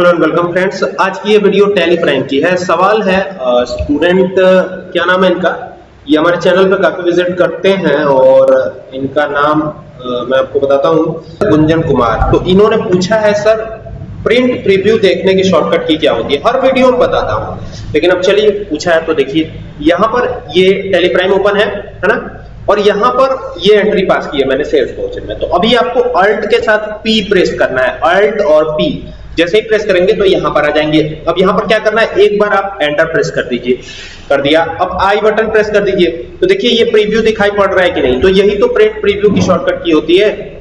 Hello and welcome friends आज की ये वीडियो टेली प्राइम की है. सवाल है स्टूडेंट क्या नाम है इनका? ये हमारे चैनल पे काफ़ी विज़िट करते हैं और इनका नाम मैं आपको बताता हूँ. गुंजन कुमार. तो इन्होंने पूछा है, सर प्रिंट प्रीव्यू देखने की शॉर्टकट की क्या होती है? हर वीडियो में बताता हूँ. लेकिन अब चलिए, पूछा है तो देखिए. यहाँ पर ये टेली प्राइम ओपन है है ना? और यहाँ पर ये एंट्री पास की है मैंने सेल्स वोचर में. तो अभी आपको अल्ट के साथ पी प्रेस करना है. अल्ट और पी जैसे ही प्रेस करेंगे तो यहाँ पर आ जाएँगे। अब यहाँ पर क्या करना है? एक बार आप एंटर प्रेस कर दीजिए। कर दिया। अब आई बटन प्रेस कर दीजिए। तो देखिए ये प्रीव्यू दिखाई पड़ रहा है कि नहीं? तो यही तो प्रिंट प्रीव्यू की शॉर्टकट की होती है।